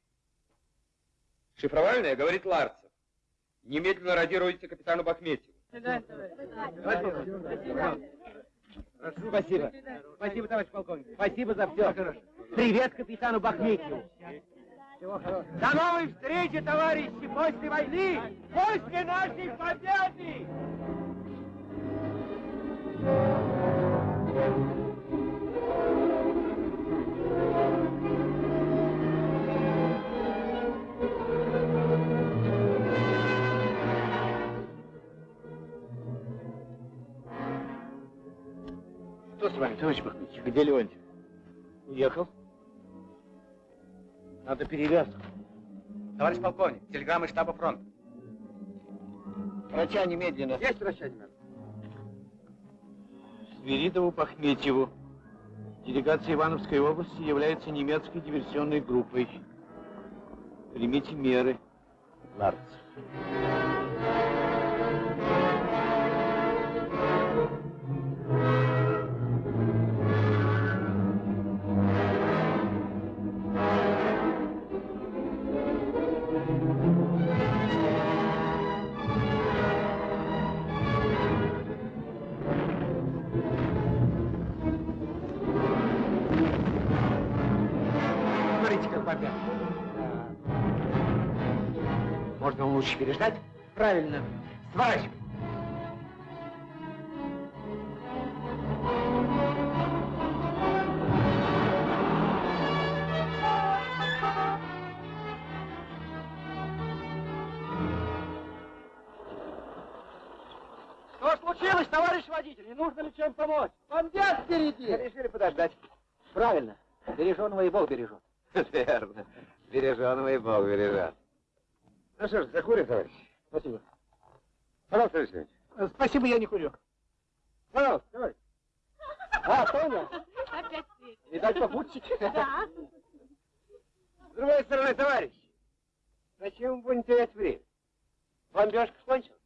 Шифровальное говорит Ларцев. Немедленно радируйте капитану Бахметьеву. Спасибо. Спасибо, товарищ полковник. Спасибо за все. Привет капитану Бахметьеву. До новой встречи, товарищи, после войны, после нашей победы! С вами, товарищ Бахметьев? Где Леонтьев? Уехал. Надо перевязку. Товарищ полковник, телеграмма из штаба фронта. Врача немедленно. Есть врача немедленно. Свиридову Пахметьеву. Делегация Ивановской области является немецкой диверсионной группой. Примите меры. Ларц. Лучше переждать? Правильно. Сворачивай. Что случилось, товарищ водитель? Не нужно ли чем помочь? Бомбят впереди! Решили подождать. Правильно. Береженого и Бог бережет. Верно. Береженого и Бог бережет. Ну что ж, закурим, товарищ. Спасибо. Пожалуйста, Алексей Э, Спасибо, я не курю. Пожалуйста, давай. А, Тоня, Опять свет. видать, попутчики. Да. С другой стороны, товарищ, зачем вы будем терять время? Бомбежка кончилась.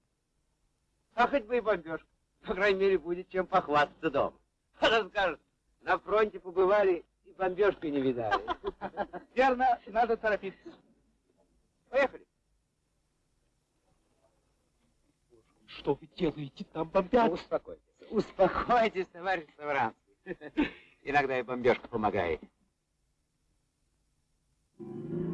А хоть бы и бомбежка. По крайней мере, будет чем похвастаться дома. Она скажет, на фронте побывали и бомбежки не видали. Верно, надо торопиться. Поехали. Что вы делаете? Там бомбят. Успокойтесь. Успокойтесь, товарищ Савранский. Иногда и бомбежка помогает. Убери!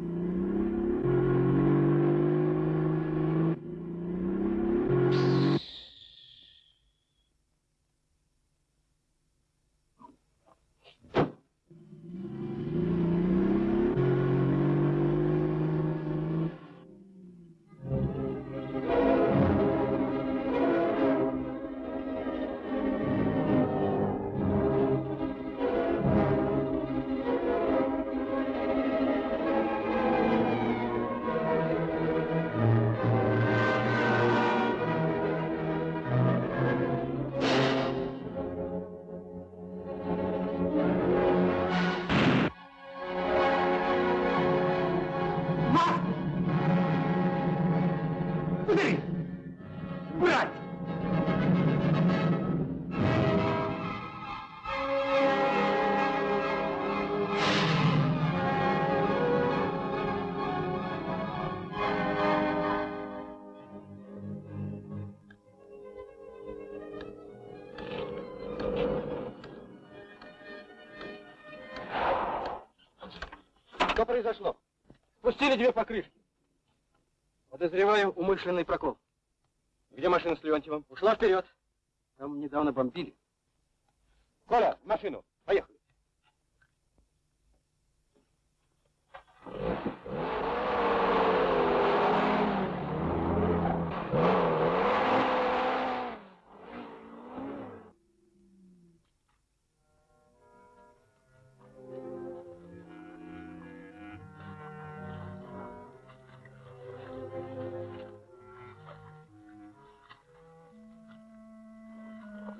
Произошло? Спустили две покрышки. Подозреваю умышленный прокол. Где машина с Леонтьевым? Ушла вперед. Там недавно бомбили. Коля, машину.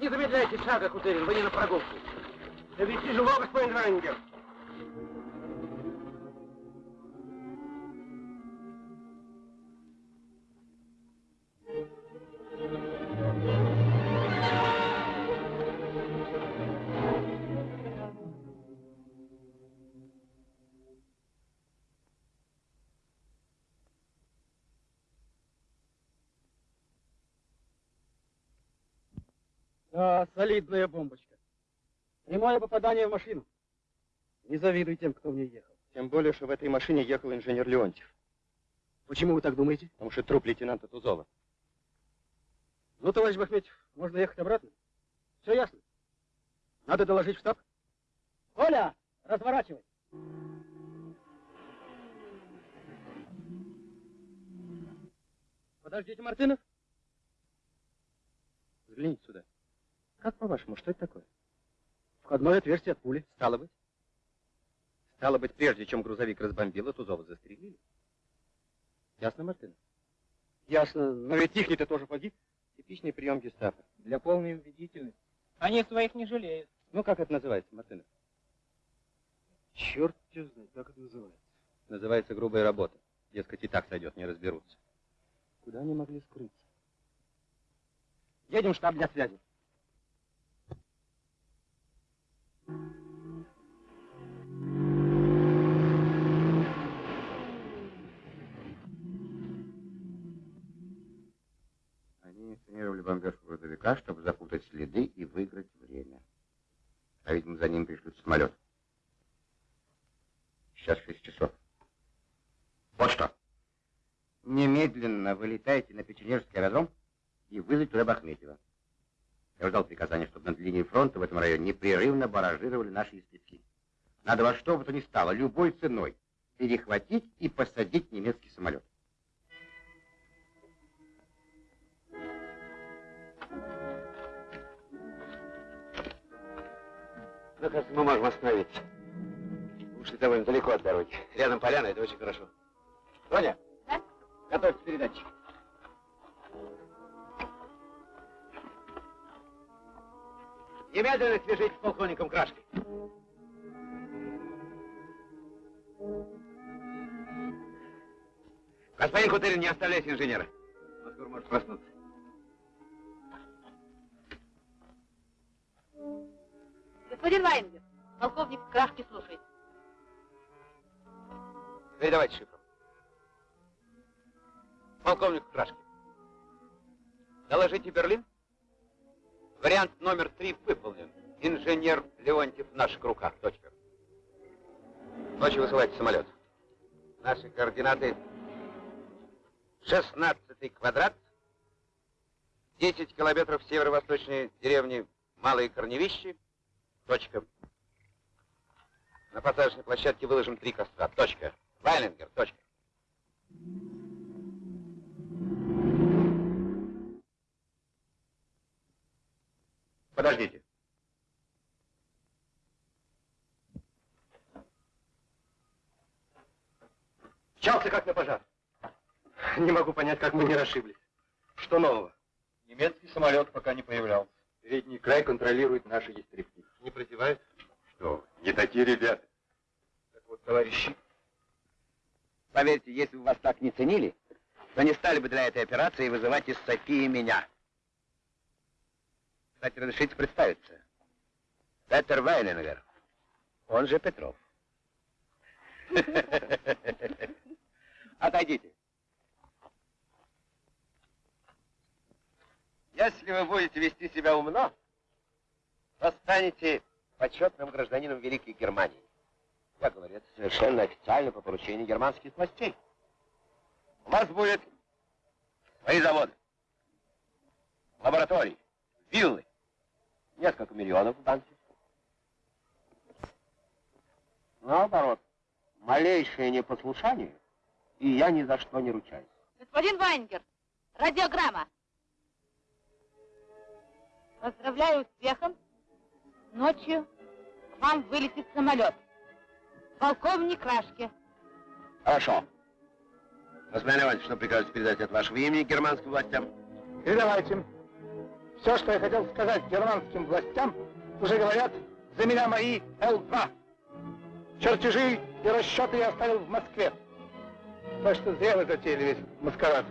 Не замедляйте шага, Кутерин, вы не на прогулку. Довести живого, господин Рангер. Солидная бомбочка. Прямое попадание в машину. Не завидуй тем, кто в ней ехал. Тем более, что в этой машине ехал инженер Леонтьев. Почему вы так думаете? Потому что труп лейтенанта Тузова. Ну, товарищ Бахметьев, можно ехать обратно. Все ясно. Надо доложить в штаб. Оля, разворачивай. Подождите, Мартынов. Взгляните сюда. Как по-вашему, что это такое? Входное отверстие от пули. Стало быть? Стало быть, прежде чем грузовик разбомбило, Тузова застрелили. Ясно, Мартын? Ясно, но ведь их-то тоже погиб. Типичный прием гестапо. Для полной убедительности. Они своих не жалеют. Ну, как это называется, Мартынов? Черт тебя знает, как это называется. Называется грубая работа. Дескать, и так сойдет, не разберутся. Куда они могли скрыться? Едем в штаб для связи. Они инсценировали бомбежку грузовика, чтобы запутать следы и выиграть время. А видимо, за ним пришлют самолет. Сейчас 6 часов. Вот что. Немедленно вылетайте на Печенежский аэродром и вызвать туда Бахметьева. Я ждал приказания, чтобы над линией фронта в этом районе непрерывно баражировали наши истребки. Надо во что бы то ни стало, любой ценой, перехватить и посадить немецкий самолет. Ну, кажется, мы можем остановиться. Ушли довольно далеко от дороги. Рядом поляна, это очень хорошо. Тоня, Да? готовьте передачи. Немедленно свяжитесь с полковником Крашкой. Господин Кутырин, не оставляйте инженера. Он скоро может проснуться. Господин Вайнгер, полковник Крашки слушает. Передавайте шифру. Полковник Крашки. Доложите Берлин. Вариант номер три выполнен. Инженер Леонтьев в наших руках. Точка. Ночью высылайте самолет. Наши координаты 16 квадрат, 10 километров северо-восточной деревни Малые Корневищи. Точка. На посадочной площадке выложим три костра. Точка. Вайлингер. Точка. Подождите. Мчался как на пожар. Не могу понять, как мы не расшиблись. Что нового? Немецкий самолет пока не появлялся. Передний край контролирует наши истребки. Не противает? Что вы, не такие ребята. Так вот, товарищи, поверьте, если бы вас так не ценили, то не стали бы для этой операции вызывать из Софии меня. Кстати, разрешите представиться. Петер Вайлингер, он же Петров. Отойдите. Если вы будете вести себя умно, то станете почетным гражданином Великой Германии. Я говорю это совершенно официально по поручению германских властей. У вас будет свои заводы, лаборатории, виллы, несколько миллионов в банке. Наоборот, малейшее непослушание, и я ни за что не ручаюсь. Господин Вайнгер, радиограмма. Поздравляю успехом. Ночью к вам вылетит самолет. Полковник Рашке. Хорошо. Господин Леонтьевич, что прикажете передать от вашего имени германским властям? Передавайте. Все, что я хотел сказать германским властям, уже говорят за меня мои Л-2. Чертежи и расчеты я оставил в Москве. Так что зря вы затеяли весь маскарад.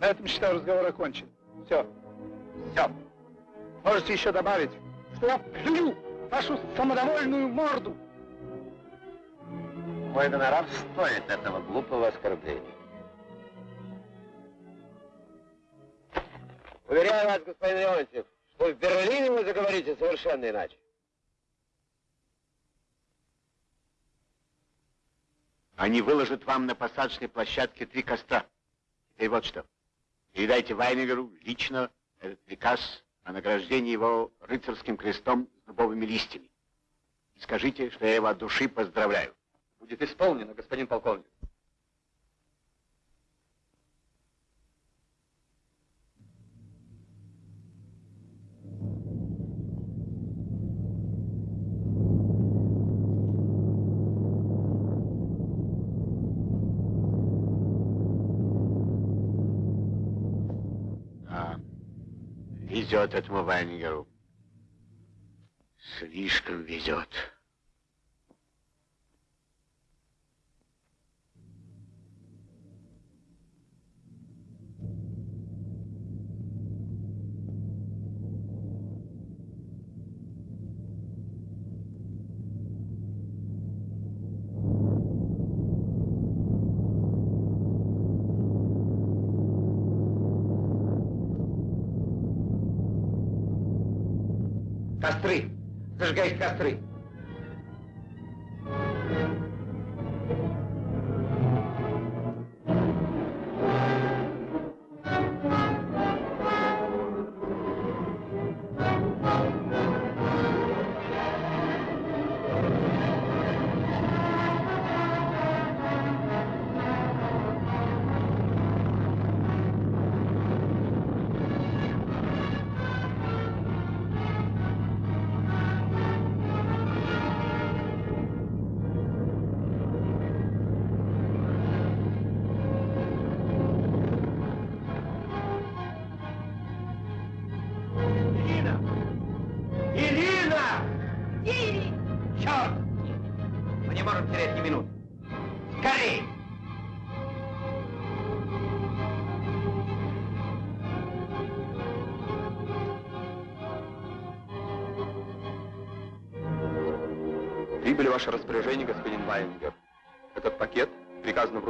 На этом, считаю, разговор окончен. Все. Все. Можете еще добавить, что я плюю вашу самодовольную морду. Мой гонорар стоит этого глупого оскорбления. Уверяю вас, господин Леонтьев, что в Берлине вы заговорите совершенно иначе. Они выложат вам на посадочной площадке три костра. Теперь вот что. Передайте Вайнегеру лично этот приказ о награждении его рыцарским крестом с дубовыми листьями. И скажите, что я его от души поздравляю. Будет исполнено, господин полковник. Везет этому Вайнгеру. Слишком везет. Castri, Sergei Castri.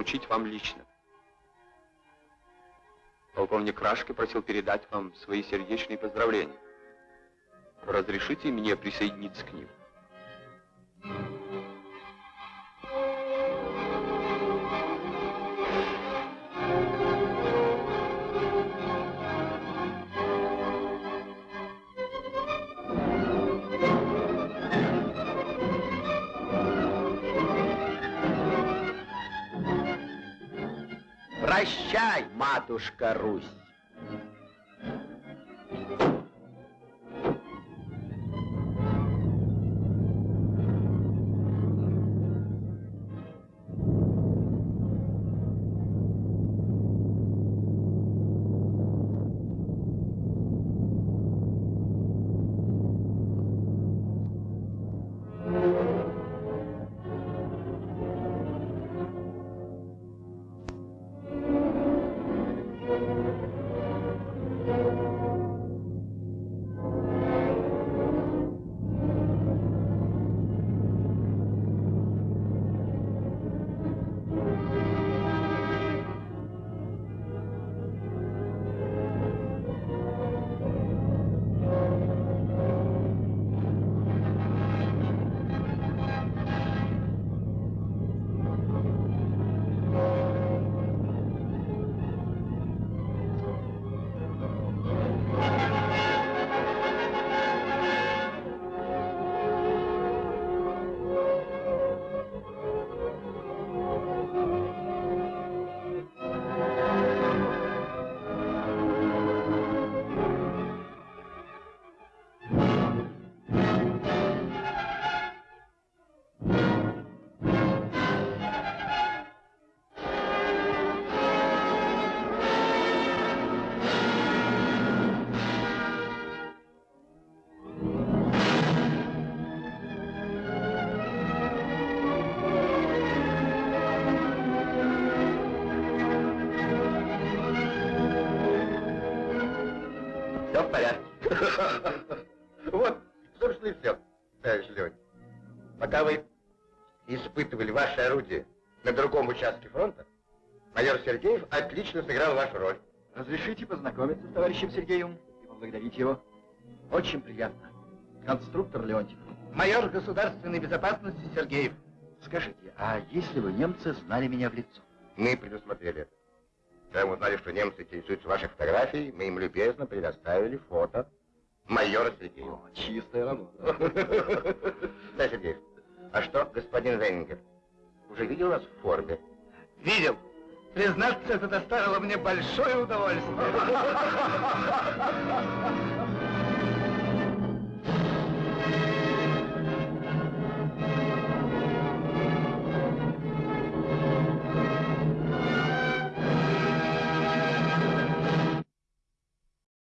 Приказано вручить вам лично. Полковник Крашки просил передать вам свои сердечные поздравления. Разрешите мне присоединиться к ним? Прощай, матушка Русь. Участке фронта, майор Сергеев отлично сыграл вашу роль. Разрешите познакомиться с товарищем Сергеевым и поблагодарить его. Очень приятно. Конструктор Леонтьев. Майор государственной безопасности Сергеев. Скажите, а если бы немцы знали меня в лицо? Мы предусмотрели это. Когда мы узнали, что немцы интересуются вашей фотографией, мы им любезно предоставили фото майора Сергеева. О, чистая работа. Да, Сергеев, а что, господин Венгер, уже видел вас в форме? Видел. Признаться, это доставило мне большое удовольствие.